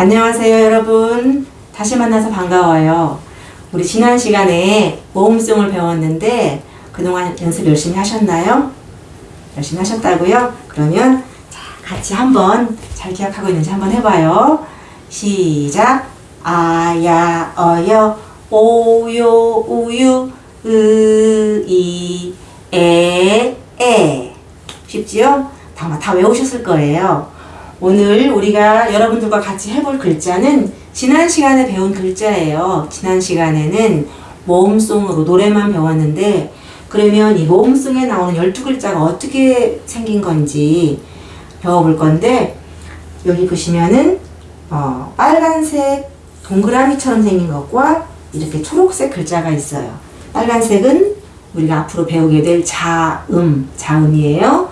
안녕하세요 여러분 다시 만나서 반가워요 우리 지난 시간에 모음송을 배웠는데 그동안 연습 열심히 하셨나요? 열심히 하셨다고요? 그러면 자, 같이 한번 잘 기억하고 있는지 한번 해봐요 시작 아야 어여 오요 우유 으이 에에 쉽지요? 다, 다 외우셨을 거예요 오늘 우리가 여러분들과 같이 해볼 글자는 지난 시간에 배운 글자예요. 지난 시간에는 모음송으로 노래만 배웠는데 그러면 이 모음송에 나오는 12글자가 어떻게 생긴 건지 배워볼 건데 여기 보시면은 어, 빨간색 동그라미처럼 생긴 것과 이렇게 초록색 글자가 있어요. 빨간색은 우리가 앞으로 배우게 될 자음, 자음이에요.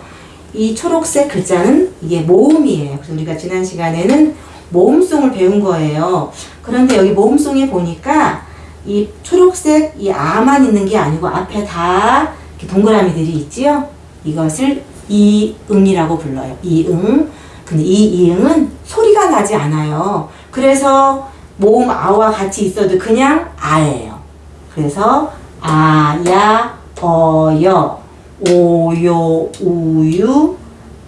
이 초록색 글자는 이게 모음이에요. 그래서 우리가 지난 시간에는 모음송을 배운 거예요. 그런데 여기 모음송에 보니까 이 초록색 이 아만 있는 게 아니고 앞에 다 동그라미들이 있지요. 이것을 이응이라고 불러요. 이응. 근데 이 이응은 소리가 나지 않아요. 그래서 모음 아와 같이 있어도 그냥 아예요. 그래서 아야 어여 오요, 우유,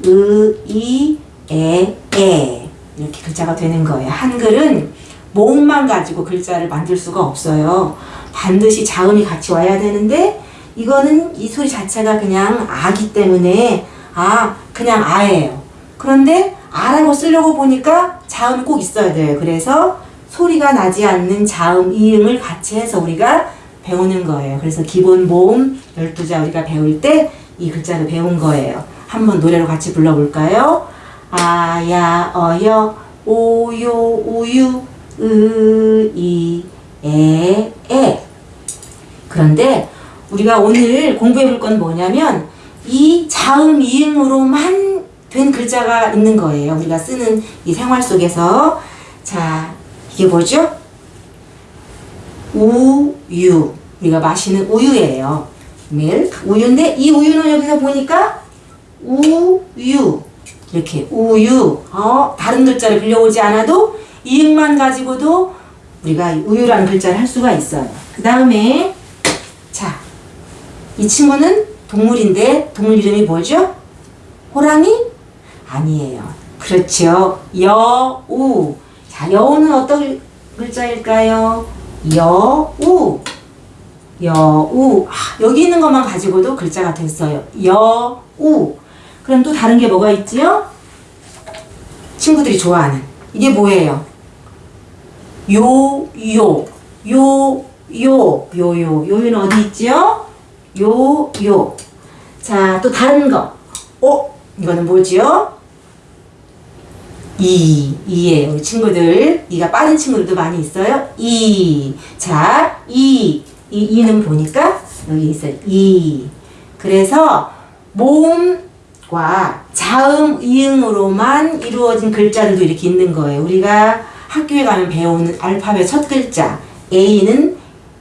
으 이, 에, 에 이렇게 글자가 되는 거예요. 한글은 모음만 가지고 글자를 만들 수가 없어요. 반드시 자음이 같이 와야 되는데 이거는 이 소리 자체가 그냥 아기 때문에 아 그냥 아예요. 그런데 아라고 쓰려고 보니까 자음이 꼭 있어야 돼요. 그래서 소리가 나지 않는 자음 이음을 같이 해서 우리가 배우는 거예요. 그래서 기본 모음 12자 우리가 배울 때 이 글자를 배운 거예요. 한번 노래로 같이 불러볼까요? 아야 어여 오요 우유 으이 에에 그런데 우리가 오늘 공부해 볼 건 뭐냐면 이 자음 이응으로만 된 글자가 있는 거예요. 우리가 쓰는 이 생활 속에서 자 이게 뭐죠? 우유 우리가 마시는 우유예요. 밀크 우유인데 이 우유는 여기서 보니까 우유 이렇게 우유 어 다른 글자를 빌려오지 않아도 이응만 가지고도 우리가 우유라는 글자를 할 수가 있어요. 그 다음에 자 이 친구는 동물인데 동물 이름이 뭐죠? 호랑이? 아니에요. 그렇죠. 여우. 자, 여우는 어떤 글자일까요? 여우. 여우. 아, 여기 있는 것만 가지고도 글자가 됐어요. 여우. 그럼 또 다른 게 뭐가 있지요? 친구들이 좋아하는. 이게 뭐예요? 요, 요. 요, 요. 요요. 요요는 어디 있지요? 요, 요. 자, 또 다른 거. 어? 이거는 뭐지요? 이, 이예요. 우리 친구들. 이가 빠른 친구들도 많이 있어요. 이. 자, 이. 이, 이는 보니까 여기 있어요. 이. 그래서 모음 과 자음, 이응으로만 이루어진 글자들도 이렇게 있는 거예요. 우리가 학교에 가면 배우는 알파벳 첫 글자. A는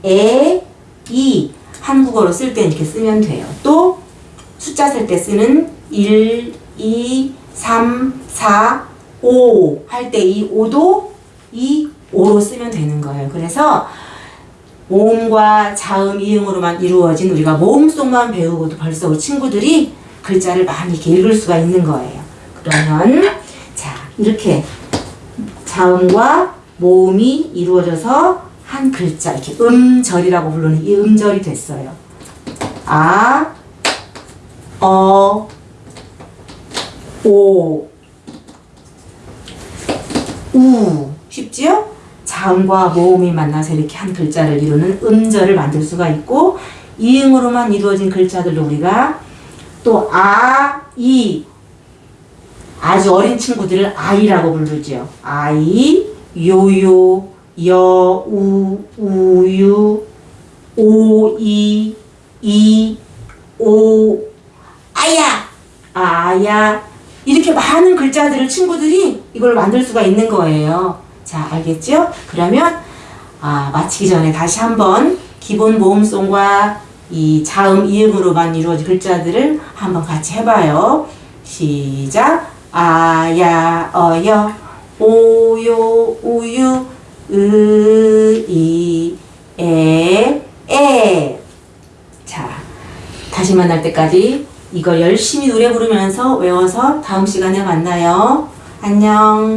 에, 이. 한국어로 쓸 때 이렇게 쓰면 돼요. 또 숫자 셀 때 쓰는 1, 2, 3, 4, 5 할 때 이 5도 이 5로 쓰면 되는 거예요. 그래서 모음과 자음, 이응으로만 이루어진 우리가 모음송만 배우고도 벌써 우리 친구들이 글자를 많이 이렇게 읽을 수가 있는 거예요. 그러면 자 이렇게 자음과 모음이 이루어져서 한 글자 이렇게 음절이라고 부르는 이 음절이 됐어요. 아, 어, 오, 우 쉽지요? 자음과 모음이 만나서 이렇게 한 글자를 이루는 음절을 만들 수가 있고 이응으로만 이루어진 글자들도 우리가 또 아, 이 아주 어린 친구들을 아이라고 부르죠. 아이, 요요, 여 우, 우유, 오 이, 이, 오, 아야, 아야 이렇게 많은 글자들을 친구들이 이걸 만들 수가 있는 거예요. 자, 알겠죠? 그러면 아, 마치기 전에 다시 한번 기본 모음송과 이 자음, 이음으로만 이루어진 글자들을 한번 같이 해봐요. 시작. 아야, 어여, 오요, 우유, 으, 이, 에, 에. 자, 다시 만날 때까지 이거 열심히 노래 부르면서 외워서 다음 시간에 만나요. 안녕.